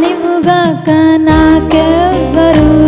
ನಿಮುಗಾಕ ನಾಕೆಬ್ಬರು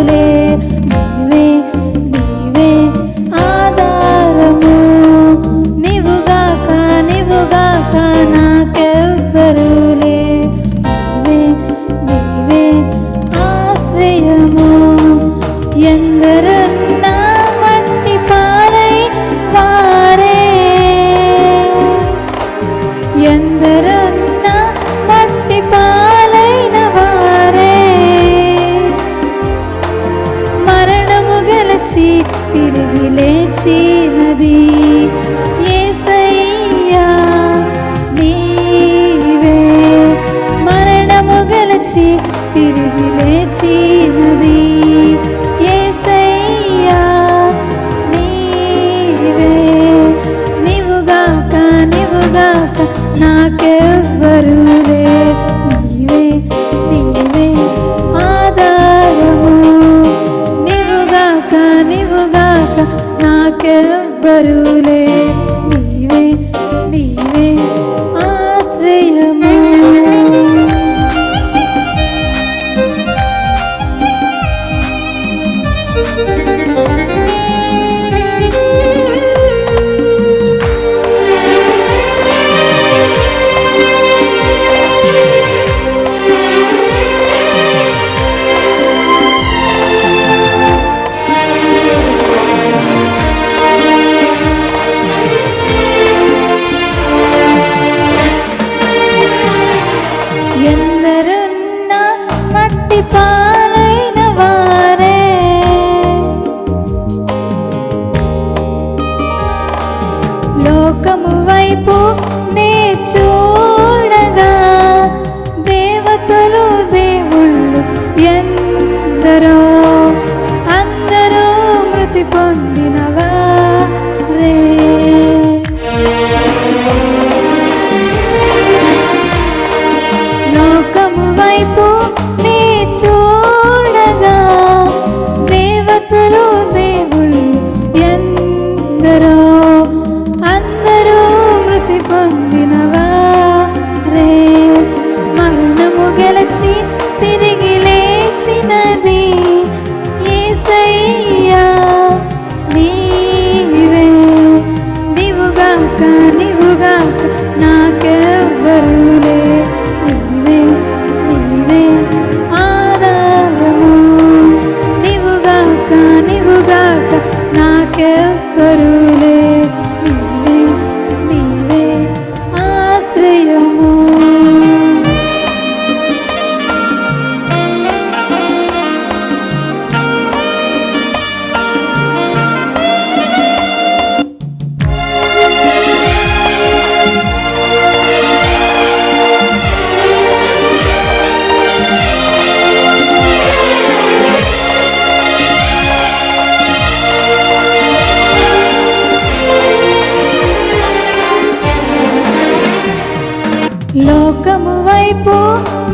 లోకము వైపు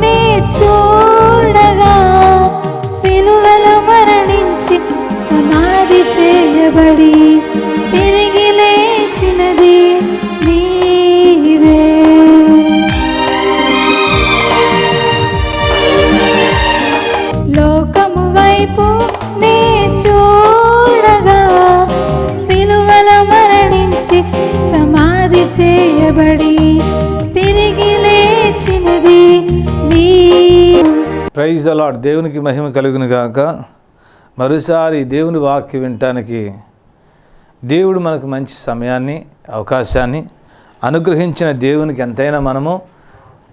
నే చూడగా సిలువల మరణించి సమాధి చేయబడి తిరిగి లేచినది నీవే. లోకము వైపు నే చూడగా సిలువల మరణించి సమాధి చేయ ప్రైజ్ అలాడ్ దేవునికి మహిమ కలుగును గాక. మరోసారి దేవుని వాక్యం వినటానికి దేవుడు మనకు మంచి సమయాన్ని అవకాశాన్ని అనుగ్రహించిన దేవునికి ఎంతైనా మనము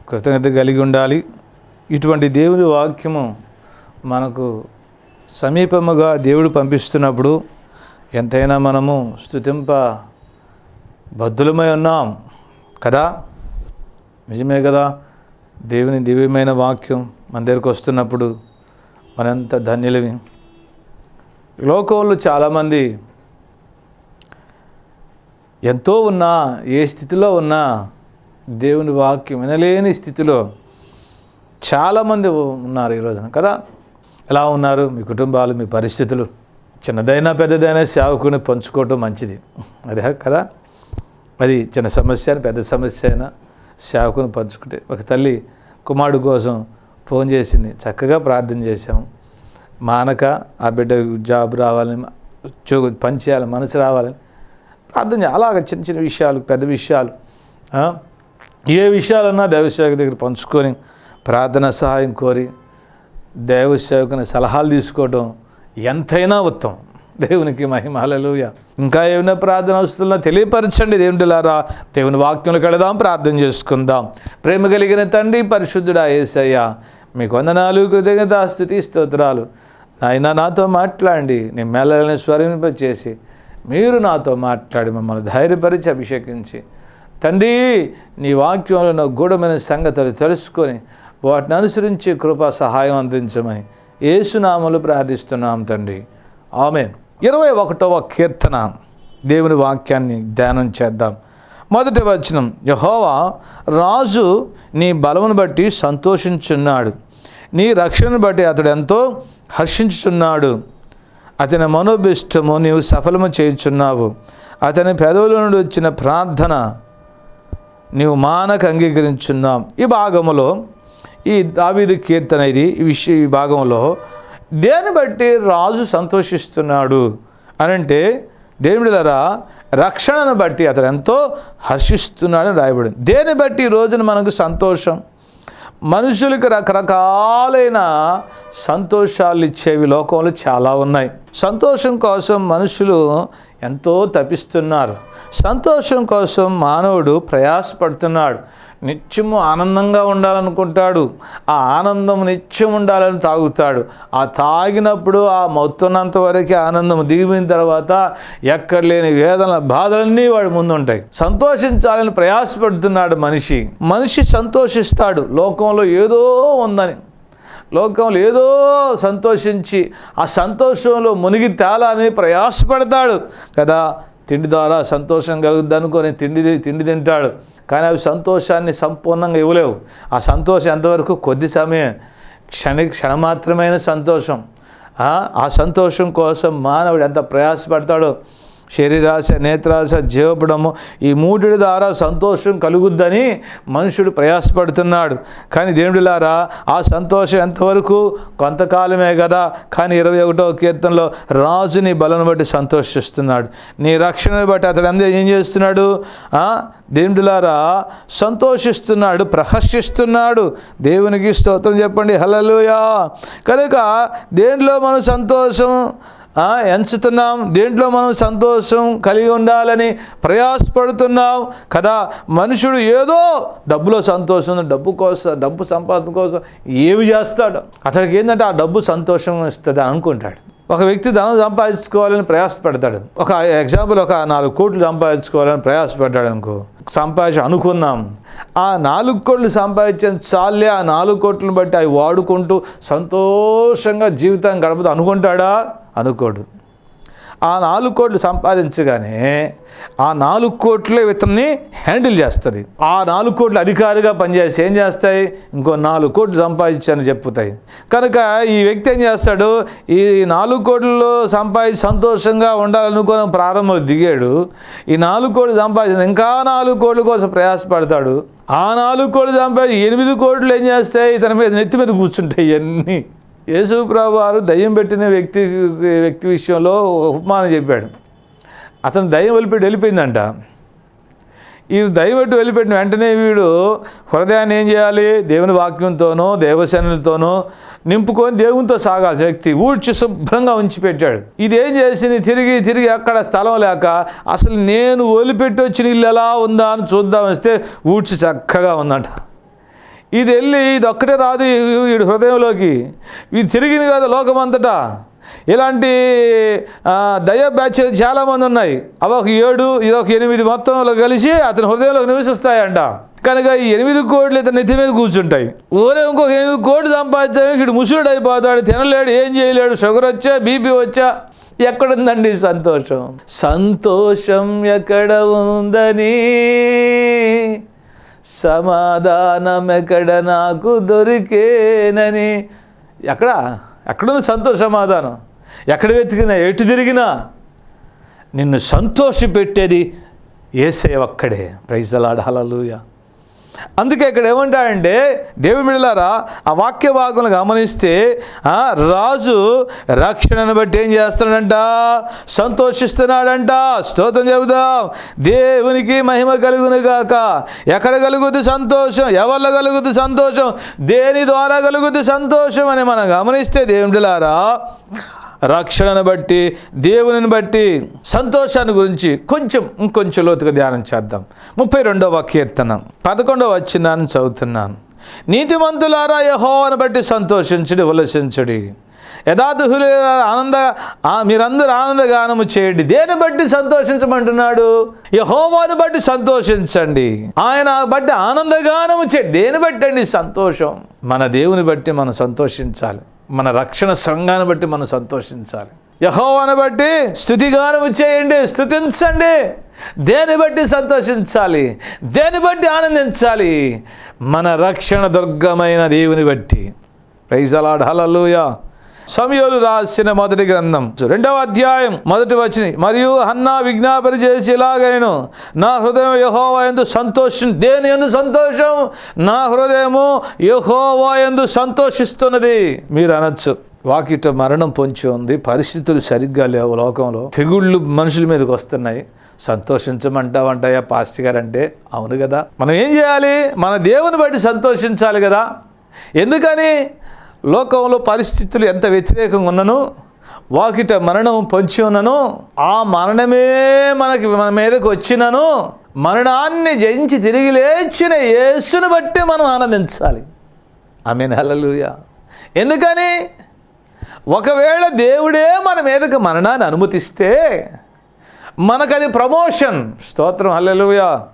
కృతజ్ఞత కలిగి ఉండాలి. ఇటువంటి దేవుని వాక్యము మనకు సమీపముగా దేవుడు పంపిస్తున్నప్పుడు ఎంతైనా మనము స్థుతింప బద్దులమై ఉన్నాం. కదా? నిజమే కదా? దేవుని దివ్యమైన వాక్యం మన దగ్గరకు వస్తున్నప్పుడు మనంత ధన్యులవి లోకంలో చాలామంది ఎంతో ఉన్నా ఏ స్థితిలో ఉన్నా దేవుని వాక్యం వినలేని స్థితిలో చాలామంది ఉన్నారు ఈ రోజున కదా? ఎలా ఉన్నారు? మీ కుటుంబాలు మీ పరిస్థితులు? చిన్నదైనా పెద్దదైనా సేవకుని పంచుకోవటం మంచిది. అదే కదా? అది చిన్న సమస్య అయినా పెద్ద సమస్య అయినా సేవకుని పంచుకుంటే. ఒక తల్లి కుమారుడు కోసం ఫోన్ చేసింది. చక్కగా ప్రార్థన చేశాము మానక ఆ బిడ్డ జాబ్ రావాలని ఉద్యోగం పని చేయాలి మనసు రావాలని ప్రార్థన చేయాలి. అలాగ చిన్న చిన్న విషయాలు పెద్ద విషయాలు ఏ విషయాలన్నా దైవసేవక దగ్గర పంచుకొని ప్రార్థన సహాయం కోరి దైవసేవకుని సలహాలు తీసుకోవడం ఎంతైనా ఉత్తమం. దేవునికి మహిమ. హల్లెలూయా. ఇంకా ఏమైనా ప్రార్థన వస్తున్నా తెలియపరచండి దేవుడిలారా దేవుని వాక్యంలోకి వెళదాం ప్రార్థన చేసుకుందాం. ప్రేమ కలిగిన తండ్రి పరిశుద్ధుడా ఏసయ్య మీకు వందనాలు కృతజ్ఞత స్థుతి స్తోత్రాలు. నాయన నాతో మాట్లాడండి. నేను మెల్లని స్వరింపచేసి మీరు నాతో మాట్లాడి మమ్మల్ని ధైర్యపరిచి అభిషేకించి. తండ్రి నీ వాక్యంలో ఉన్న గూఢమైన సంగతులు తెలుసుకొని వాటిని అనుసరించి కృపా సహాయం అందించమని ఏసునామలు ప్రార్థిస్తున్నాం తండ్రి. ఆమెను. ఇరవై ఒకటవ కీర్తన. దేవుని వాక్యాన్ని ధ్యానం చేద్దాం. మొదటి వచనం యహోవా రాజు నీ బలమును బట్టి సంతోషించున్నాడు. నీ రక్షణను బట్టి అతడు ఎంతో హర్షించుచున్నాడు. అతని మనోభిష్టము నీవు సఫలము చేయుచున్నావు. అతని పెదవుల నుండి వచ్చిన ప్రార్థన నీవు మానక అంగీకరించున్నాం ఈ భాగములో ఈ దావీదు కీర్తన ఇది ఈ విషయ ఈ భాగంలో దేని బట్టి రాజు సంతోషిస్తున్నాడు అని అంటే దేవుడిలరా రక్షణను బట్టి అతడు ఎంతో హర్షిస్తున్నాడని రాయబడింది. దేని బట్టి ఈ రోజున మనకు సంతోషం? మనుషులకు రకరకాలైన సంతోషాలు ఇచ్చేవి లోకంలో చాలా ఉన్నాయి. సంతోషం కోసం మనుషులు ఎంతో తపిస్తున్నారు. సంతోషం కోసం మానవుడు ప్రయాసపడుతున్నాడు. నిత్యము ఆనందంగా ఉండాలనుకుంటాడు. ఆ ఆనందం నిత్యం ఉండాలని తాగుతాడు. ఆ తాగినప్పుడు ఆ మొత్తున్నంత వరకు ఆనందం దిగిపోయిన తర్వాత ఎక్కడ లేని వేదన బాధలన్నీ వాడి ముందు ఉంటాయి సంతోషించాలని ప్రయాసపడుతున్నాడు మనిషి. మనిషి సంతోషిస్తాడు. లోకంలో ఏదో ఉందని. లోకంలో ఏదో సంతోషించి ఆ సంతోషంలో మునిగి తేలాలని ప్రయాసపడతాడు. కదా? తిండి ద్వారా సంతోషం కలుగుద్ది అనుకొని తిండి తిండి తింటాడు. కానీ అవి సంతోషాన్ని సంపూర్ణంగా ఇవ్వలేవు. ఆ సంతోషం ఎంతవరకు? కొద్ది సమయం. క్షణ క్షణమాత్రమైన సంతోషం. ఆ సంతోషం కోసం మానవుడు ఎంత ప్రయాసపడతాడో శరీరాశ నేత్రాశ జీవపడము ఈ మూడిటి ద్వారా సంతోషం కలుగుద్దని మనుషుడు ప్రయాసపడుతున్నాడు. కానీ దేవుడిలారా ఆ సంతోషం ఎంతవరకు? కొంతకాలమే కదా కానీ ఇరవై ఒకటో కీర్తనలో రాజుని బలను బట్టి సంతోషిస్తున్నాడు. నీ రక్షణను బట్టి అతడు అందరూ ఏం చేస్తున్నాడు? దేవుడిలారా సంతోషిస్తున్నాడు ప్రహర్షిస్తున్నాడు దేవునికి స్తోత్రం చెప్పండి. హలలుయా కనుక దేంట్లో మనం సంతోషం? ఎంచుతున్నాం. దేంట్లో మనం సంతోషం కలిగి ఉండాలని ప్రయాసపడుతున్నాం. కదా మనుషుడు ఏదో డబ్బులో సంతోషం డబ్బు కోసం డబ్బు సంపాదన కోసం ఏమి చేస్తాడు? అతడికి ఏంటంటే ఆ డబ్బు సంతోషం ఇస్తుంది అనుకుంటాడు. ఒక వ్యక్తి ధనం సంపాదించుకోవాలని ప్రయాసపడతాడు. ఒక ఎగ్జాంపుల్ ఒక నాలుగు కోట్లు సంపాదించుకోవాలని ప్రయాసపడ్డాడు అనుకో. సంపాదించి అనుకున్నాం. ఆ నాలుగు కోట్లు సంపాదించిన చాలే ఆ నాలుగు కోట్లను బట్టి అవి వాడుకుంటూ సంతోషంగా జీవితం గడపదు అనుకుంటాడా? అనుకోడు. ఆ నాలుగు కోట్లు సంపాదించగానే ఆ నాలుగు కోట్లే ఇతన్ని హ్యాండిల్ చేస్తుంది. ఆ నాలుగు కోట్లు అధికారిగా పనిచేసి ఏం చేస్తాయి? ఇంకో నాలుగు కోట్లు సంపాదించాలని చెప్పుతాయి. కనుక ఈ వ్యక్తి ఏం చేస్తాడు? ఈ నాలుగు కోట్లు సంపాదించి సంతోషంగా ఉండాలనుకోవడం ప్రారంభంలో దిగాడు. ఈ నాలుగు కోట్లు సంపాదించిన ఇంకా నాలుగు కోట్ల కోసం ప్రయాసపడతాడు. ఆ నాలుగు కోట్లు సంపాదించి ఎనిమిది కోట్లు ఏం చేస్తాయి? ఇతని మీద నెత్తి మీద కూర్చుంటాయి ఇవన్నీ యేసుప్రభు వారు దయ్యం పెట్టిన వ్యక్తి వ్యక్తి విషయంలో ఉపమానం చెప్పాడు. అతను దయ్యం వెళ్ళిపెట్టి వెళ్ళిపోయిందంట. ఈ దయ్యం పెట్టి వెళ్ళిపెట్టిన వెంటనే వీడు హృదయాన్ని ఏం చేయాలి? దేవుని వాక్యంతోనో దేవసేనలతోనో నింపుకొని దేవునితో సాగాల్సి వ్యక్తి. ఊడ్చి శుభ్రంగా ఉంచి పెట్టాడు ఇది ఏం చేసింది? తిరిగి తిరిగి అక్కడ స్థలం లేక అసలు నేను వదిలిపెట్టి వచ్చిన ఇల్లు ఎలా ఉందా అని చూద్దాం వస్తే ఊడ్చి చక్కగా ఉందంట. ఇది వెళ్ళి ఇది ఒక్కటే రాదు వీడి హృదయంలోకి. ఇది తిరిగింది కదా లోకమంతటా. ఇలాంటి దయ బ్యాచ్లు చాలామంది ఉన్నాయి. అవి ఒక ఏడు ఇది ఒక ఎనిమిది మొత్తంలో కలిసి అతని హృదయంలో నివసిస్తాయంట. కనుక ఈ ఎనిమిది కోట్లు ఇతని నెత్తి మీద కూర్చుంటాయి. ఊరే ఇంకొక ఎనిమిది కోట్లు సంపాదించాడు ఇటు ముసురుడు అయిపోతాడు. తినలేడు ఏం చేయలేడు. షుగర్ వచ్చా బీపీ వచ్చా. ఎక్కడుందండి సంతోషం? సంతోషం ఎక్కడ ఉందని? సమాధానం ఎక్కడ నాకు దొరికేనని. ఎక్కడ? ఎక్కడుంది సంతోష సమాధానం? ఎక్కడ వెతికినా ఎటు తిరిగినా నిన్ను సంతోషపెట్టేది ఏసే ఒక్కడే. ప్రైజ్ అలాడాలూయా అందుకే ఇక్కడ ఏమంటాడంటే దేవుని బిడ్డలారా ఆ వాక్య భాగంలో గమనిస్తే రాజు రక్షణను బట్టి ఏం చేస్తున్నాడంట? సంతోషిస్తున్నాడంట. స్తోత్రం చెబుదాం. దేవునికి మహిమ కలుగును గాక. ఎక్కడ కలుగుద్ది సంతోషం? ఎవరిలో కలుగుద్ది సంతోషం? దేని ద్వారా కలుగుద్ది సంతోషం అని మనం గమనిస్తే దేవుని బిడ్డలారా రక్షణను బట్టి దేవునిని బట్టి సంతోషాన్ని గురించి కొంచెం ఇంకొంచెం లోతుగా ధ్యానం చేద్దాం. ముప్పై రెండవ కీర్తన పదకొండవ వచ్చినాన్ని చదువుతున్నాను. నీతిమంతులారా యహోవను బట్టి సంతోషించుడి ఉల్లసించుడి. యథాతుహులు ఆనంద మీరందరూ ఆనందగానము చేయండి. దేని బట్టి సంతోషించమంటున్నాడు? యహోవాను బట్టి సంతోషించండి. ఆయన బట్టి ఆనందగానము చేయండి. దేని బట్టి అండి సంతోషం. మన దేవుని బట్టి మనం సంతోషించాలి. మన రక్షణ సంఘాన్ని బట్టి మనం సంతోషించాలి. యహోవాని బట్టి స్థుతిగానము చేయండి స్థుతించండి. దేని బట్టి సంతోషించాలి? దేని బట్టి ఆనందించాలి? మన రక్షణ దుర్గమైన దేవుని బట్టి. ప్రైజలాడ్ హలలుయా సమయోలు రాసిన మొదటి గ్రంథం. రెండవ అధ్యాయం మొదటి వచ్చిన మరియు హన్నా విజ్ఞాపన చేసి ఇలాగైను నా హృదయం యహోవా ఎందు సంతోషం దేని ఎందు సంతోషం? నా హృదయము యహోవా ఎందు సంతోషిస్తున్నది. మీరు అనొచ్చు. వాకిట మరణం పొంచి ఉంది. పరిస్థితులు సరిగ్గా లేవు లోకంలో. తెగుళ్ళు మనుషుల మీదకి వస్తున్నాయి. సంతోషించమంటావంటాయా పాస్టి గారు అంటే అవును కదా. మనం ఏం చేయాలి? మన దేవుని బట్టి సంతోషించాలి కదా. ఎందుకని? లోకంలో పరిస్థితులు ఎంత వ్యతిరేకంగా ఉన్నను వాకిట మరణం పొంచి ఉన్నను ఆ మరణమే మనకి మన మీదకు వచ్చినను మరణాన్ని జయించి తిరిగి లేచిన యేసును బట్టి మనం ఆనందించాలి. ఆమె నెలలుయ ఎందుకని? ఒకవేళ దేవుడే మన మీదకి మరణాన్ని అనుమతిస్తే మనకది ప్రమోషన్. స్తోత్రం. హల్లెలూయా.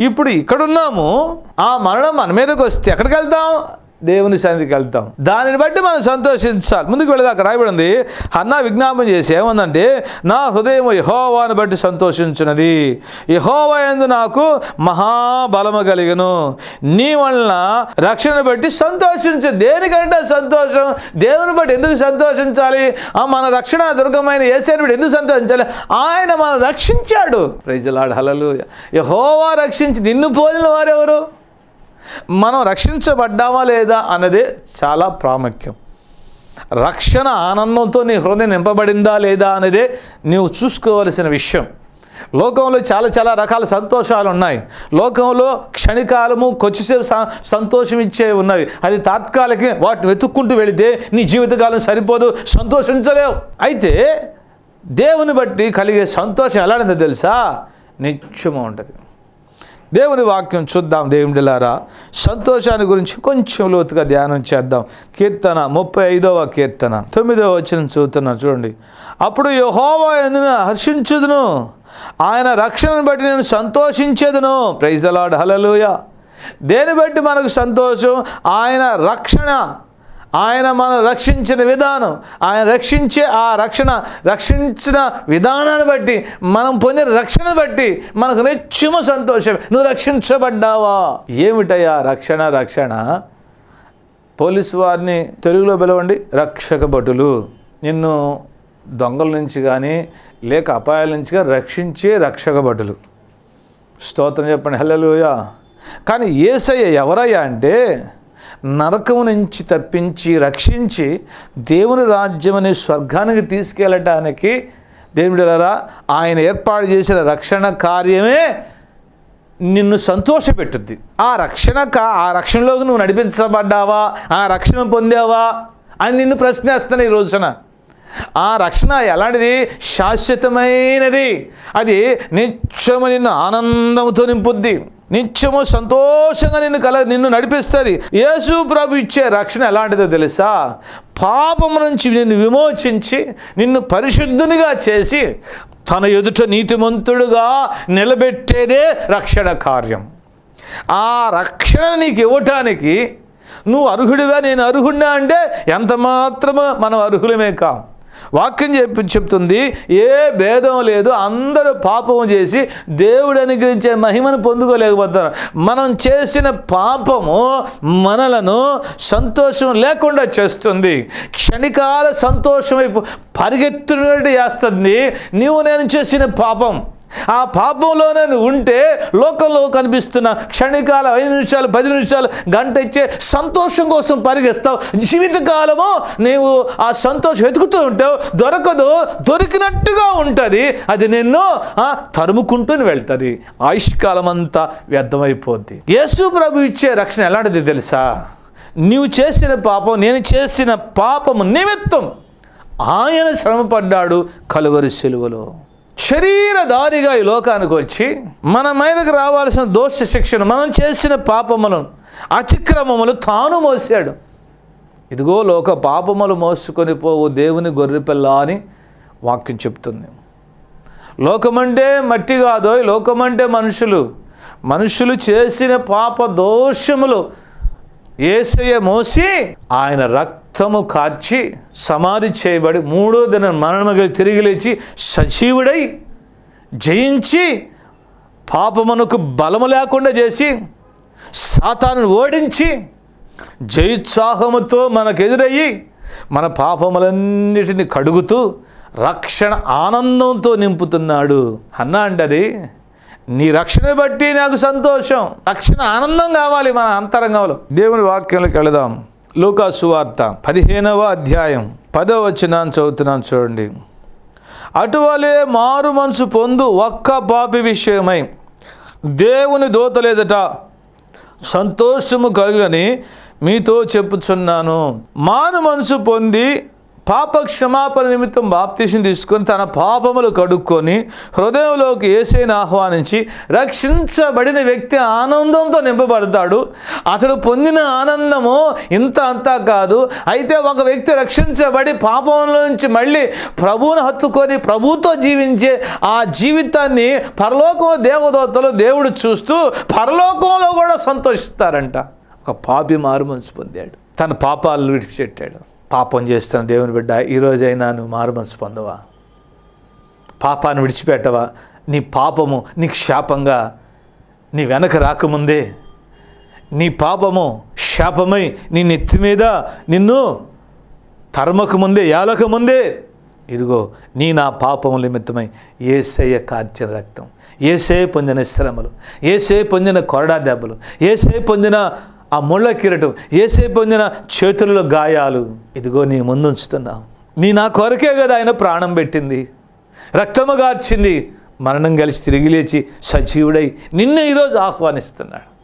ఇప్పుడు ఇక్కడున్నాము. ఆ మరణం మన మీదకి వస్తే ఎక్కడికి వెళ్తాం? దేవుని సన్నిధికి వెళ్తాం. దానిని బట్టి మనం సంతోషించాలి. ముందుకు వెళ్ళదాక రాయబడి ఉంది అన్న విజ్ఞాపం చేసి ఏమందంటే నా హృదయం యహోవాను బట్టి సంతోషించినది. యహోవా ఎందు నాకు మహాబలము కలిగను. నీ వలన రక్షణ బట్టి సంతోషించు. దేనికంటే సంతోషం? దేవుని బట్టి ఎందుకు సంతోషించాలి? ఆ మన రక్షణ దుర్గమైన ఏసేని బట్టి ఎందుకు సంతోషించాలి? ఆయన మనం రక్షించాడు. ప్రజలాడు హలలు యహోవా రక్షించి నిన్ను పోలిన వారెవరు? మనం రక్షించబడ్డామా లేదా అన్నదే చాలా ప్రాముఖ్యం. రక్షణ ఆనందంతో నీ హృదయం నింపబడిందా లేదా అనేదే నీవు చూసుకోవలసిన విషయం. లోకంలో చాలా చాలా రకాల సంతోషాలు ఉన్నాయి. లోకంలో క్షణికాలము కొద్దిసేపు స- సంతోషం ఇచ్చే ఉన్నవి. అది తాత్కాలిక వాటిని వెతుక్కుంటూ వెళితే నీ జీవితకాలం సరిపోదు సంతోషించలేవు. అయితే దేవుని బట్టి కలిగే సంతోషం ఎలాంటిదో తెలుసా? నిత్యము ఉంటుంది. దేవుని వాక్యం చూద్దాం దేవుడిలారా సంతోషాన్ని గురించి కొంచెం లోతుగా ధ్యానం చేద్దాం. కీర్తన ముప్పై ఐదవ కీర్తన తొమ్మిదవ వచ్చిన చూస్తున్నా చూడండి. అప్పుడు యహోవా ఎందున హర్షించుదును? ఆయన రక్షణను బట్టి నేను సంతోషించేదును. ప్రైజ్ అలాడ్ హలలుయ దేని బట్టి మనకు సంతోషం? ఆయన రక్షణ. ఆయన మనం రక్షించిన విధానం ఆయన రక్షించే ఆ రక్షణ రక్షించిన విధానాన్ని బట్టి మనం పొందిన రక్షణ బట్టి మనకు నిత్యము సంతోషం నువ్వు రక్షించబడ్డావా? ఏమిటయ్యా రక్షణ రక్షణ? పోలీసు వారిని తెలుగులో పిలవండి రక్షక భటులు. నిన్ను దొంగల నుంచి కానీ లేక అపాయాల నుంచి కానీ రక్షించే రక్షక భటులు. స్తోత్రం చెప్పండి హల్లెలూయా. కానీ ఏసయ్య ఎవరయ్యా అంటే నరకము నుంచి తప్పించి రక్షించి దేవుని రాజ్యం అనే స్వర్గానికి తీసుకెళ్ళటానికి దేవుడిలరా ఆయన ఏర్పాటు చేసిన రక్షణ కార్యమే నిన్ను సంతోషపెట్టుద్ది. ఆ రక్షణ ఆ రక్షణలోకి నువ్వు నడిపించబడ్డావా ఆ రక్షణ పొందావా అని నిన్ను ప్రశ్నేస్తాను ఈ రోజున. ఆ రక్షణ ఎలాంటిది? శాశ్వతమైనది. అది నిత్యము నిన్ను ఆనందంతో నింపుద్ది. నిత్యము సంతోషంగా నిన్ను కల నిన్ను నడిపిస్తుంది. యేసు ప్రభు ఇచ్చే రక్షణ ఎలాంటిదో తెలుసా? పాపము నుంచి నిన్ను విమోచించి నిన్ను పరిశుద్ధునిగా చేసి తన ఎదుట నీతిమంతుడుగా నిలబెట్టేదే రక్షణ కార్యం. ఆ రక్షణ నీకు ఇవ్వటానికి నువ్వు అర్హుడివా? నేను అర్హుడినా అంటే ఎంత మాత్రమో మనం అర్హులమే కాం. వాక్యం చెప్పి చెప్తుంది ఏ భేదం లేదు అందరూ పాపం చేసి దేవుడు అనుగ్రహించే మహిమను పొందుకోలేకపోతున్నారు. మనం చేసిన పాపము మనలను సంతోషం లేకుండా చేస్తుంది. క్షణికాల సంతోషం వైపు పరిగెత్తునట్టు చేస్తుంది. నీవు నేను చేసిన పాపం. ఆ పాపంలోనే నువ్వు ఉంటే లోకంలో కనిపిస్తున్న క్షణికాల ఐదు నిమిషాలు పది నిమిషాలు గంట ఇచ్చే సంతోషం కోసం పరిగెస్తావు జీవితకాలము నీవు ఆ సంతోషం వెతుకుతూ ఉంటావు. దొరకదు దొరికినట్టుగా ఉంటుంది. అది నిన్ను తరుముకుంటూనే తరుముకుంటూ వెళ్తుంది. ఆయుష్కాలం అంతా వ్యర్థమైపోద్ది. యేసు ప్రభు ఇచ్చే రక్షణ ఎలాంటిది తెలుసా? నీవు చేసిన పాపం నేను చేసిన పాపము నిమిత్తం ఆయన శ్రమపడ్డాడు కలువరి సెలువలో. శరీరధారిగా ఈ లోకానికి వచ్చి మన మీదకి రావాల్సిన దోష శిక్షణ మనం చేసిన పాపములను అతిక్రమములు తాను మోసాడు. ఇదిగో లోక పాపములు మోసుకొని పోవు దేవుని గొర్రెపిల్ల అని వాక్యం చెప్తుంది. లోకమంటే మట్టి కాదో లోకమంటే మనుషులు. మనుషులు చేసిన పాప దోషములు ఏసయ్య మోసి ఆయన రక్తము కార్చి సమాధి చేయబడి మూడో దిన మరణముగా తిరిగి లేచి సజీవుడై జయించి పాపమునకు బలము లేకుండా చేసి సాతాను ఓడించి జయోత్సాహముతో మనకెదురయ్యి మన పాపములన్నిటిని కడుగుతూ రక్షణ ఆనందంతో నింపుతున్నాడు. అన్నా అండి అది? నీ రక్షణ బట్టి నాకు సంతోషం రక్షణ ఆనందం కావాలి మన అంతరంగంలో. దేవుని వాక్యంలోకి వెళదాం. లూకాసు వార్త పదిహేనవ అధ్యాయం పదవ వచ్చినాను చదువుతున్నాను చూడండి. అటువలే మారు మనసు పొందు ఒక్క పాపి విషయమై దేవుని దోతలేదట సంతోషము కలుగని మీతో చెప్పుచున్నాను. మారు మనసు పొంది పాప క్షమాపణ నిమిత్తం బాప్తీసం తీసుకొని తన పాపములు కడుక్కొని హృదయంలోకి ఏసైని ఆహ్వానించి రక్షించబడిన వ్యక్తి ఆనందంతో నింపబడతాడు. అతడు పొందిన ఆనందము ఇంత అంతా కాదు. అయితే ఒక వ్యక్తి రక్షించబడి పాపంలో నుంచి మళ్ళీ ప్రభువును హత్తుకొని ప్రభుతో జీవించే ఆ జీవితాన్ని పరలోకంలో దేవదూతలు దేవుడు చూస్తూ పరలోకంలో కూడా సంతోషిస్తారంట. ఒక పాపి మారు మనసు పొందాడు. తన పాపాలను విడిచిపెట్టాడు. పాపం చేస్తున్న దేవుని బిడ్డ ఈరోజైనా నువ్వు మారు మనసు పొందవా? పాపాన్ని విడిచిపెట్టవా? నీ పాపము నీకు శాపంగా నీ వెనక రాకముందే నీ పాపము శాపమై నీ నెత్తి మీద నిన్ను తరమకముందే ముందే ముందే ఇదిగో నీ నా పాపము నిమిత్తమై ఏసయ్య కార్చిన రక్తం ఏసే పొందిన శ్రమలు ఏసే పొందిన కొరడా దెబ్బలు ఏసే పొందిన ఆ ముళ్ళ కిరటం. ఏసే పొందిన చేతుల్లో గాయాలు. ఇదిగో నీ ముందుంచుతున్నావు నీ నా కొరకే కదా ఆయన ప్రాణం పెట్టింది. రక్తము గార్చింది. మరణం కలిసి తిరిగి లేచి సజీవుడై నిన్ను ఈరోజు ఆహ్వానిస్తున్నాడు.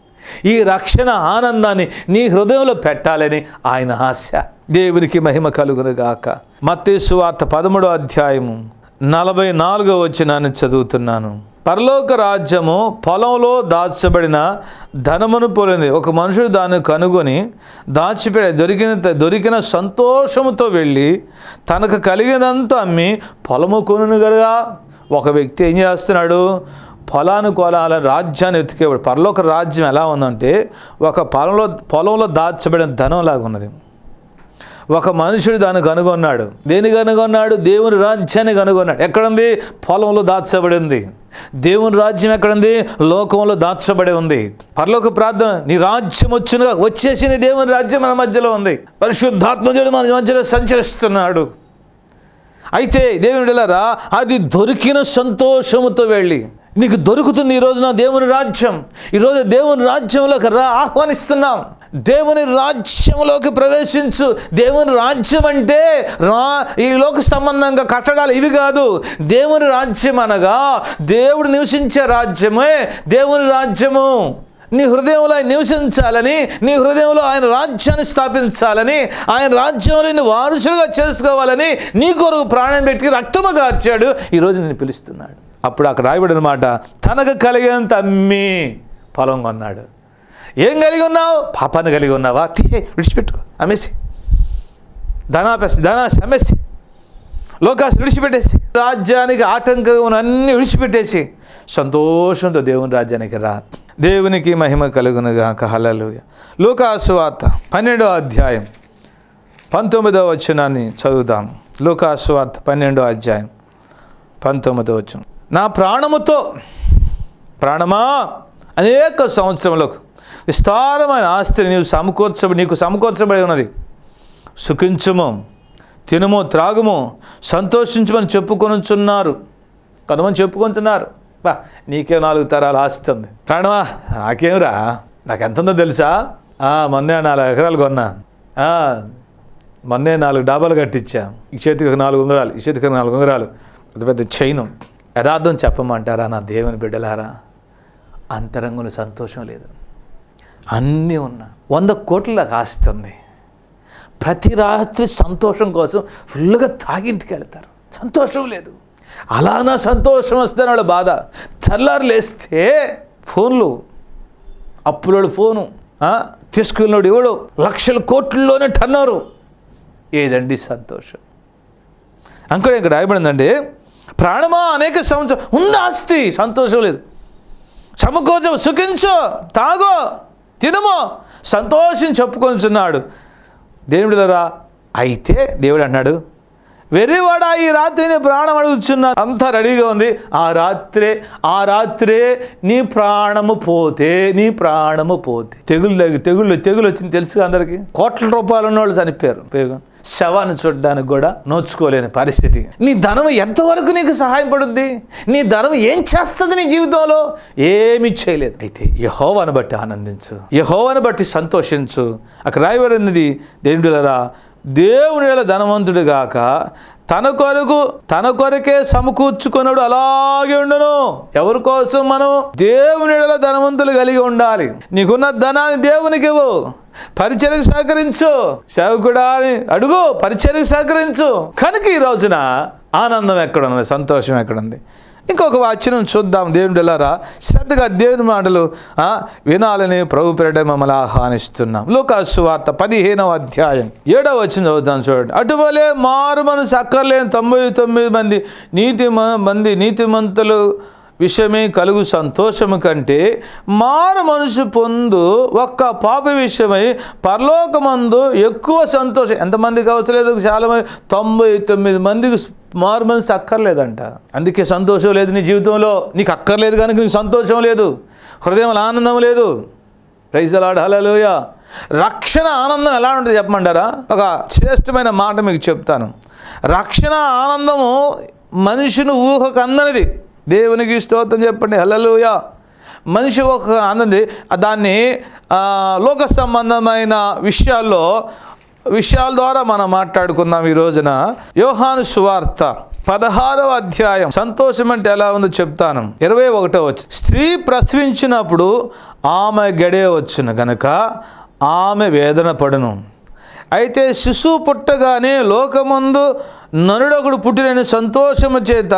ఈ రక్షణ ఆనందాన్ని నీ హృదయంలో పెట్టాలని ఆయన ఆశ. దేవునికి మహిమ కలుగునుగాక. మత్తేసు వార్త పదమూడో అధ్యాయము నలభై నాలుగో వచ్చినాన్ని చదువుతున్నాను. పరలోక రాజ్యము పొలంలో దాచబడిన ధనమును పోలింది. ఒక మనుషుడు దాన్ని కనుగొని దాచిపెట్టి దొరికిన దొరికిన సంతోషముతో వెళ్ళి తనకు కలిగినంత అమ్మి పొలము కొనుగలుగా ఒక వ్యక్తి ఏం చేస్తున్నాడు? పొలాను కొలాల రాజ్యాన్ని వెతికేవాడు. పరలోక రాజ్యం ఎలా ఉందంటే ఒక పొలంలో పొలంలో దాచబడిన ధనంలాగా ఉన్నది. ఒక మనుషుడు దాన్ని కనుగొన్నాడు. దేని కనుగొన్నాడు? దేవుని రాజ్యాన్ని కనుగొన్నాడు. ఎక్కడుంది? పొలంలో దాచబడి దేవుని రాజ్యం ఎక్కడుంది? లోకంలో దాచబడి ఉంది. పరలోక ప్రార్థన నీ రాజ్యం వచ్చిన వచ్చేసింది దేవుని రాజ్యం మన మధ్యలో ఉంది. పరిశుద్ధాత్మదేవుడు మన మధ్యలో సంచరిస్తున్నాడు. అయితే దేవుని రా అది దొరికిన సంతోషముతో వెళ్ళి నీకు దొరుకుతుంది ఈ రోజున దేవుని రాజ్యం. ఈరోజు దేవుని రాజ్యంలోకి రా ఆహ్వానిస్తున్నాం. దేవుని రాజ్యంలోకి ప్రవేశించు. దేవుని రాజ్యం అంటే రా ఈ లోక సంబంధంగా కట్టడాలు ఇవి కాదు. దేవుని రాజ్యం అనగా దేవుడు నివసించే రాజ్యమే దేవుని రాజ్యము. నీ హృదయంలో ఆయన నివసించాలని నీ హృదయంలో ఆయన రాజ్యాన్ని స్థాపించాలని ఆయన రాజ్యంలో నీ వారసులుగా చేసుకోవాలని నీ కొరకు ప్రాణం పెట్టి రక్తము కార్చాడు ఈరోజు నేను పిలుస్తున్నాడు. అప్పుడు అక్కడ రాయబడిన తనకు కలిగినంత అమ్మి పొలం కొన్నాడు. ఏం కలిగి ఉన్నావు? పాపాన్ని కలిగి ఉన్నావా? తీసే విడిచిపెట్టుకో అమ్మేసి. ధనాపేసి ధనాశ అమ్మేసి. లోకాసు విడిచిపెట్టేసి. రాజ్యానికి ఆటంకం అన్నీ విడిచిపెట్టేసి. సంతోషంతో దేవుని రాజ్యానికి రా. దేవునికి మహిమ కలుగునుగాక. హల్లెలూయ. లోకాసు వార్త పన్నెండో అధ్యాయం పంతొమ్మిదవ వచనాన్ని చదువుదాం. లోకాసు వార్త పన్నెండో అధ్యాయం పంతొమ్మిదవ వచనం. నా ప్రాణముతో ప్రాణమా? అనేక సంవత్సరములకు విస్తారమైన ఆస్తిని నీవు సమకూర్చ నీకు సమకూర్చబడి ఉన్నది. సుఖించుము తినుము త్రాగుము సంతోషించమని చెప్పుకొనుచున్నారు. కొంతమంది చెప్పుకుంటున్నారు. బా నీకే నాలుగు తరాలు ఉంది. ప్రాణమా? నాకేమిరా? నాకు ఎంత ఉందో తెలుసా మొన్నే నాలుగు ఎకరాలు కొన్నా. మొన్నే నాలుగు డాబాలు కట్టించా. ఈ చేతికి నాలుగు ఉంగరాలు ఈ చేతికి నాలుగు ఉంగరాలు. పెద్ద పెద్ద చైను. యథార్థం చెప్పమంటారా నా దేవుని బిడ్డలారా? అంతరంగంలో సంతోషం లేదు. అన్నీ ఉన్నా వంద కోట్లకు ఆస్తుంది ప్రతి రాత్రి సంతోషం కోసం ఫుల్గా తాగింటికి వెళ్తారు. సంతోషం లేదు. అలానా సంతోషం వస్తే వాళ్ళ బాధ. తెల్లారు లేస్తే ఫోన్లు అప్పులోడు ఫోను ఆ, ఎవడు? లక్షల కోట్లలోనే టన్నారు ఏదండి సంతోషం? అంకుడు ఇక్కడ రాయబడిందండి ప్రాణమా అనేక సంవత్సరం ఉంది ఆస్తి సంతోషం లేదు. సమకూర్చం సుఖించో తాగో తినమో సంతోషం చెప్పుకొనిచున్నాడు. దేవుడిలరా అయితే దేవుడు అన్నాడు వెర్రివాడా ఈ రాత్రిని ప్రాణం అడుగుతున్నా అంతా రెడీగా ఉంది. ఆ రాత్రే ఆ రాత్రే నీ ప్రాణము పోతే నీ ప్రాణము పోతే. తెగులు తెగుళ్ళు తెగులు వచ్చింది తెలుసు అందరికీ? కోట్ల రూపాయలు ఉన్న వాళ్ళు చనిపోయారు. ఉపయోగం శవాన్ని చూడడానికి కూడా నోచుకోలేని పరిస్థితి. నీ ధనం ఎంతవరకు నీకు సహాయపడుద్ది నీ ధనం ఏం చేస్తుంది నీ జీవితంలో? ఏమీ చేయలేదు. అయితే యహోవాను బట్టి ఆనందించు. యహోవాను బట్టి సంతోషించు. అక్కడ రాయబడినది దేవుడిలరా దేవుని వేళ ధనవంతుడు గాక తన కొరకు తన కొరకే సమకూర్చుకున్నాడు అలాగే ఉండను. ఎవరి కోసం మనం దేవునిడలో ధనవంతులు కలిగి ఉండాలి? నీకున్న ధనాన్ని దేవునికి ఇవ్వు. పరిచయకు సహకరించు. సేవకుడా అని అడుగు పరిచయకు సహకరించు. కనుక ఈ రోజున ఆనందం ఎక్కడుంది సంతోషం ఎక్కడుంది? ఇంకొక వాచ్యం చూద్దాం. దేవుని వెళ్ళారా శ్రద్ధగా దేవుని మాటలు వినాలని ప్రభు పేరట మమ్మల్ని ఆహ్వానిస్తున్నాం. లోకాసు వార్త పదిహేనవ అధ్యాయం. ఏడవ వచ్చిన చదువుతాం చూడండి. అటువలే మారు మనసు అక్కర్లేని తొంభై తొమ్మిది మంది నీతి మంది నీతిమంతులు విషయమే కలుగు సంతోషము కంటే మారు మనసు పొందు ఒక్క పాప విషయమై పరలోకమందు ఎక్కువ సంతోషం. ఎంతమందికి అవసరం లేదు చాలా మంది తొంభై తొమ్మిది మందికి మారు మనసు అక్కర్లేదంట. అందుకే సంతోషం లేదు నీ జీవితంలో. నీకు అక్కర్లేదు కనుక నీకు సంతోషం లేదు. హృదయంలో ఆనందం లేదు. రైజలాడ్ హలలోయ రక్షణ ఆనందం ఎలా ఉంటుంది చెప్పమంటారా? ఒక శ్రేష్టమైన మాట మీకు చెప్తాను. రక్షణ ఆనందము మనిషిని ఊహకు అందనిది. దేవునికి స్తోత్రం చెప్పండి. హలలుయా మనిషి ఒక ఆనంది దాన్ని లోక సంబంధమైన విషయాల్లో విషయాల ద్వారా మనం మాట్లాడుకుందాం ఈ రోజున. యోహాను సువార్త పదహారవ అధ్యాయం. సంతోషం అంటే ఎలా ఉందో చెప్తాను. ఇరవై ఒకటో వచ్చు స్త్రీ ప్రసవించినప్పుడు ఆమె గడే వచ్చును గనక ఆమె వేదన పడును. అయితే శిశువు పుట్టగానే లోకమందు నరుడొకడు పుట్టిన సంతోషము చేత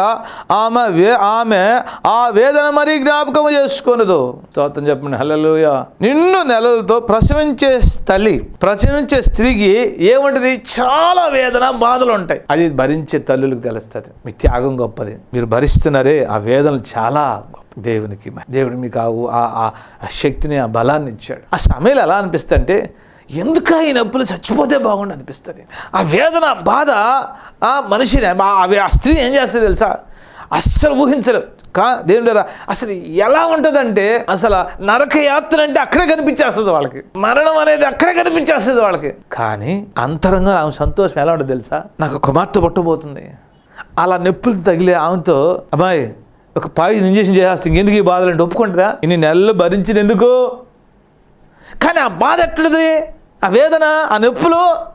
ఆమె వే ఆమె ఆ వేదన మరీ జ్ఞాపకము చేసుకొనదు. తోతం చెప్పండి హలలుయ నిన్ను నెలలతో ప్రసవించే తల్లి ప్రసవించే స్త్రీకి ఏముంటుంది? చాలా వేదన బాధలు ఉంటాయి అది భరించే తల్లులకు తెలుస్తుంది. మీ త్యాగం గొప్పది. మీరు భరిస్తున్నారే ఆ వేదనలు చాలా గొప్ప దేవునికి దేవుడు మీకు ఆ ఆ- శక్తిని ఆ బలాన్ని ఇచ్చాడు. ఆ సమయంలో ఎలా అనిపిస్తుంటే ఎందుక ఈ నొప్పులు చచ్చిపోతే బాగుండు అనిపిస్తుంది. ఆ వేదన బాధ ఆ మనిషిని ఆ- ఆ స్త్రీ ఏం చేస్తుంది తెలుసా? అస్సలు ఊహించలేరు కా దేవుడు అసలు ఎలా ఉంటుందంటే అసలు నరకయాత్ర అంటే అక్కడే కనిపించేస్తుంది వాళ్ళకి. మరణం అనేది అక్కడే కనిపించేస్తుంది వాళ్ళకి. కానీ అంతరంగా ఆమె సంతోషం ఎలా ఉంటుంది తెలుసా? నాకు కుమార్తె పుట్టబోతుంది అలా నొప్పులు తగిలే ఆమెతో అమ్మాయి ఒక పాయిజన్ ఇంజెక్షన్ చేసేస్తుంది ఎందుకు ఈ బాధలు? అంటే ఒప్పుకుంటుందా? ఇన్ని నెలలు భరించింది ఎందుకు? కానీ ఆ బాధ ఎట్లది ఆ వేదన ఆ నొప్పులు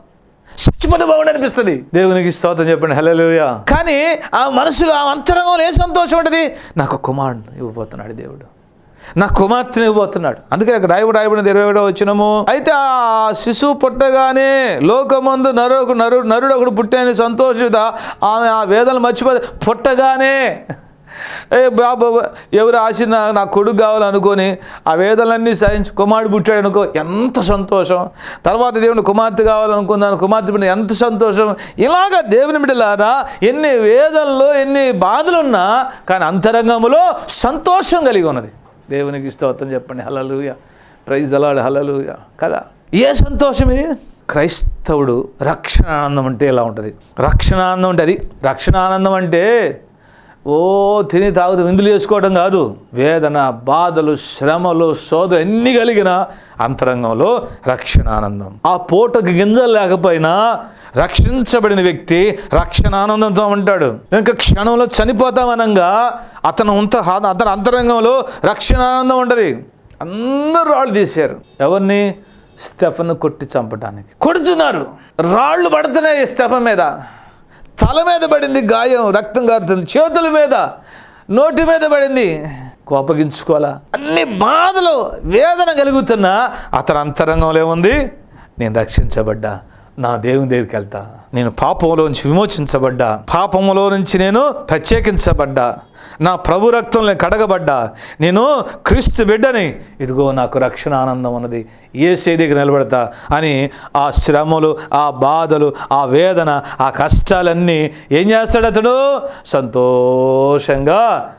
చచ్చిపోతే బాగుండి అనిపిస్తుంది. దేవునికి స్తోత్రం చెప్పండి. హల్లెలూయా. కానీ ఆ మనసులో ఆ అంతరంగంలో ఏ సంతోషం ఉంటుంది? నాకు కుమారుడు ఇవ్వబోతున్నాడు దేవుడు. నా కుమార్తెని ఇవ్వబోతున్నాడు. అందుకే రాయబడి రాయబడినది ఇరవై ఒకటో వచ్చినము అయితే ఆ శిశువు పుట్టగానే లోకమందు నరుడు నరుడు నరుడు ఒకడు పుట్టాని సంతోషిత. ఆమె ఆ వేదనలు మర్చిపోతే పుట్టగానే ఏ బాబా ఎవరు ఆశ నా నా కొడుకు కావాలనుకొని ఆ వేదనలన్నీ సహించి కుమారుడు పుట్టాడు అనుకో ఎంత సంతోషం. తర్వాత దేవుని కుమార్తె కావాలనుకున్నాను కుమార్తె బిడ్డ ఎంత సంతోషం. ఇలాగ దేవుని బిడ్డలారా ఎన్ని వేదనలు ఎన్ని బాధలున్నా కానీ అంతరంగములో సంతోషం కలిగి ఉన్నది. దేవునికి స్తోత్రం చెప్పండి. హలలుయ ప్రైజ్ దలాడు హలలుయ కదా? ఏ సంతోషం ఇది? క్రైస్తవుడు రక్షణ ఆనందం అంటే ఎలా ఉంటుంది? రక్షణ ఆనందం అంటే అది. రక్షణ ఆనందం అంటే ఓ తిని తాగుతూ విందులు చేసుకోవడం కాదు. వేదన బాధలు శ్రమలు శోధన ఎన్ని కలిగిన అంతరంగంలో రక్షణ ఆనందం ఆ పూటకు గింజలు లేకపోయినా రక్షించబడిన వ్యక్తి రక్షణ ఆనందంతో ఉంటాడు. ఇంకా క్షణంలో చనిపోతామనంగా అతను ఉంత అతని అంతరంగంలో రక్షణ ఆనందం ఉంటుంది. అందరూ రాళ్ళు తీశారు. ఎవరిని? స్టెఫన్ కొట్టి చంపడానికి కొడుతున్నారు. రాళ్ళు పడుతున్నాయి స్టెఫన్ మీద. తల మీద పడింది గాయం రక్తం కారుతుంది చేతుల మీద నోటి మీద పడింది. కోపగించుకోవాలా? అన్ని బాధలు వేదన కలుగుతున్నా అతని అంతరంగంలో ఏముంది నేను రక్షించబడ్డా. నా దేవుని దగ్గరికి వెళ్తా. నేను పాపంలో నుంచి విమోచించబడ్డా. పాపంలో నుంచి నేను ప్రత్యేకించబడ్డా. నా ప్రభు రక్తంలో కడగబడ్డా. నేను క్రీస్తు బిడ్డని. ఇదిగో నాకు రక్షణ ఆనందం ఉన్నది. ఏ దగ్గర నిలబడతా అని ఆ శ్రమలు ఆ బాధలు ఆ వేదన ఆ కష్టాలన్నీ ఏం చేస్తాడు అతడు? సంతోషంగా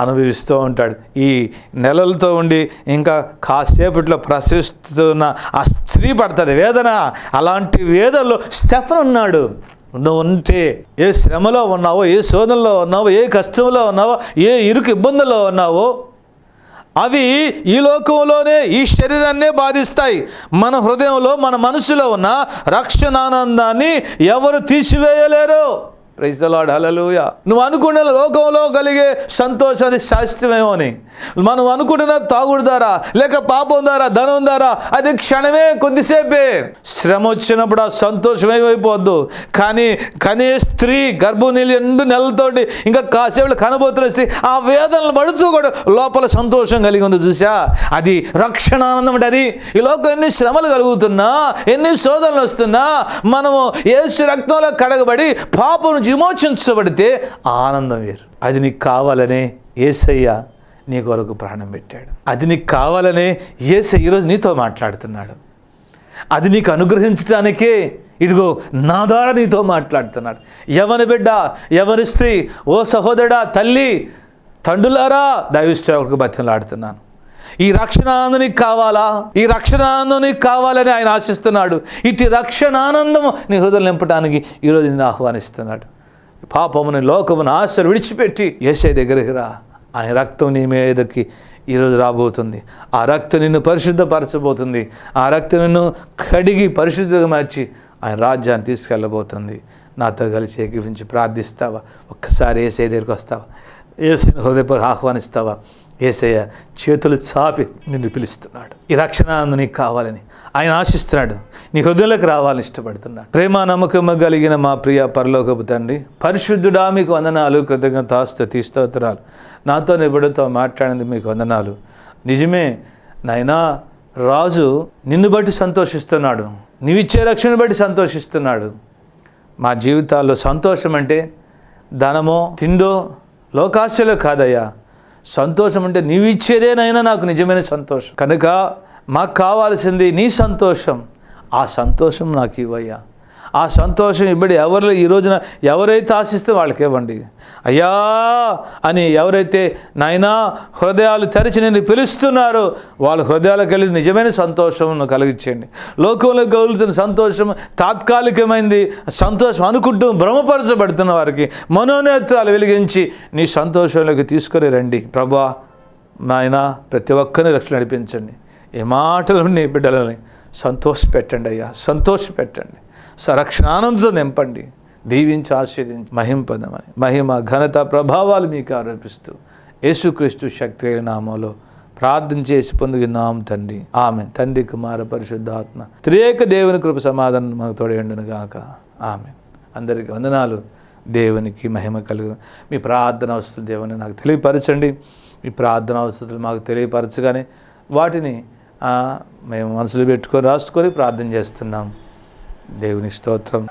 అనుభవిస్తూ ఉంటాడు. ఈ నెలలతో ఉండి ఇంకా కాసేపట్లో ప్రసవిస్తున్న ఆ స్త్రీ పడుతుంది. వేదన. అలాంటి వేదనలో స్టెఫన్ ఉన్నాడు. నువ్వు ఉంటే ఏ శ్రమలో ఉన్నావో ఏ శోధనలో ఉన్నావో ఏ కష్టంలో ఉన్నావో ఏ ఇరుకు ఇబ్బందుల్లో ఉన్నావో అవి ఈ లోకంలోనే ఈ శరీరాన్నే బాధిస్తాయి. మన హృదయంలో మన మనసులో ఉన్న రక్షణానందాన్ని ఎవరు తీసివేయలేరు. ప్రైజ్ హలలుయ నువ్వు అనుకున్న లోకంలో కలిగే సంతోషం అది శాశ్వతమేమో అని మనం అనుకుంటున్న తాగుడు ద్వారా లేక పాపం ద్వారా ధనం ద్వారా అది క్షణమే కొద్దిసేపే. శ్రమ వచ్చినప్పుడు ఆ సంతోషం ఏమైపోద్దు. కానీ కనీ స్త్రీ గర్భనీళ్ళు ఎండు నెలలతోటి ఇంకా కాసేపు కనబోతున్న స్త్రీ ఆ వేదనలు పడుతూ కూడా లోపల సంతోషం కలిగి ఉంది చూసా అది రక్షణ ఆనందం అంటే అది. ఈ లోకం ఎన్ని శ్రమలు కలుగుతున్నా ఎన్ని శోధనలు వస్తున్నా మనము ఏసు రక్తంలో కడగబడి పాపం నుంచి విమోచించబడితే ఆనందం వేరు. అది నీకు కావాలనే ఏసయ్య నీ కొరకు ప్రాణం పెట్టాడు. అది నీకు కావాలనే ఏసయ్య ఈరోజు నీతో మాట్లాడుతున్నాడు. అది నీకు అనుగ్రహించడానికే ఇదిగో నా ద్వారా నీతో మాట్లాడుతున్నాడు. ఎవరి బిడ్డ ఎవరి స్త్రీ ఓ సహోదరుడా తల్లి తండ్రులారా దైవసేవకు బతిలాడుతున్నాను ఈ రక్షణ నీకు కావాలా? ఈ రక్షణ నీకు కావాలని ఆయన ఆశిస్తున్నాడు. ఇటు రక్షణానందం నీ హృదయం నింపడానికి ఈరోజు నిన్ను ఆహ్వానిస్తున్నాడు. పాపముని లోకమును ఆశలు విడిచిపెట్టి ఏసే దగ్గరికి రా. ఆయన రక్తం నీ మీదకి ఈరోజు రాబోతుంది. ఆ రక్తం నిన్ను పరిశుద్ధపరచబోతుంది. ఆ రక్తం నిన్ను కడిగి పరిశుద్ధంగా మార్చి ఆయన రాజ్యాన్ని తీసుకెళ్ళబోతుంది. నాతో కలిసి ఏకీపించి ప్రార్థిస్తావా? ఒక్కసారి ఏసే దగ్గరికి వస్తావా? ఏసైని హృదయపూర్వ ఆహ్వానిస్తావా? ఏసయ్య చేతులు చాపి నిన్ను పిలుస్తున్నాడు. ఈ రక్షణ నీకు కావాలని ఆయన ఆశిస్తున్నాడు. నీ హృదయంలోకి రావాలని ఇష్టపడుతున్నాడు. ప్రేమ నమ్మకం కలిగిన మా ప్రియ పరలోకపు తండ్రి పరిశుద్ధుడా మీకు వందనాలు కృతజ్ఞతాస్తుతి స్తోత్రాలు. నాతో నిబడితో మాట్లాడింది మీకు వందనాలు. నిజమే నాయనా రాజు నిన్ను బట్టి సంతోషిస్తున్నాడు. నీవిచ్చే రక్షణ బట్టి సంతోషిస్తున్నాడు. మా జీవితాల్లో సంతోషం అంటే ధనమో తిండో లోకాశలో కాదయ్యా. సంతోషం అంటే నీవు ఇచ్చేదేనైనా నాకు నిజమైన సంతోషం. కనుక మాకు కావాల్సింది నీ సంతోషం. ఆ సంతోషం నాకు ఇవ్వయ్యా. ఆ సంతోషం ఇవ్వడి ఎవరు ఈ రోజున ఎవరైతే ఆశిస్తే వాళ్ళకి ఇవ్వండి. అయ్యా అని ఎవరైతే నాయనా హృదయాలు తెరిచి నేను పిలుస్తున్నారో వాళ్ళ హృదయాలకు వెళ్ళి నిజమైన సంతోషం కలిగించండి. లోకంలో కలుగుతున్న సంతోషం తాత్కాలికమైంది. సంతోషం అనుకుంటూ భ్రమపరచబడుతున్న వారికి మనోనేత్రాలు వెలిగించి నీ సంతోషంలోకి తీసుకొని రండి. ప్రభా నాయన ప్రతి ఒక్కరిని రక్షణ నడిపించండి. ఏ మాటలు నీ బిడ్డలని సంతోషపెట్టండి అయ్యా సంతోషపెట్టండి. సరక్షణానందం నింపండి. దీవించి ఆశీర్దించి మహింపదమని. మహిమ ఘనత ప్రభావాలు మీకు ఆరోపిస్తూ యేసుక్రీస్తు శక్తి అయిన నామంలో ప్రార్థన చేసి పొందుకున్నాం తండ్రి. ఆమె తండ్రి కుమార పరిశుద్ధాత్మ త్రియేక దేవుని కృప సమాధానం మనకు తోడేండును గాక. ఆమె అందరికీ వందనాలు. దేవునికి మహిమ కలుగు మీ ప్రార్థన అవసరం దేవుని నాకు తెలియపరచండి. మీ ప్రార్థన అవసరాలు మాకు తెలియపరచగానే వాటిని మేము మనసులో పెట్టుకొని రాసుకొని ప్రార్థన చేస్తున్నాం. దేవుని స్తోత్రం.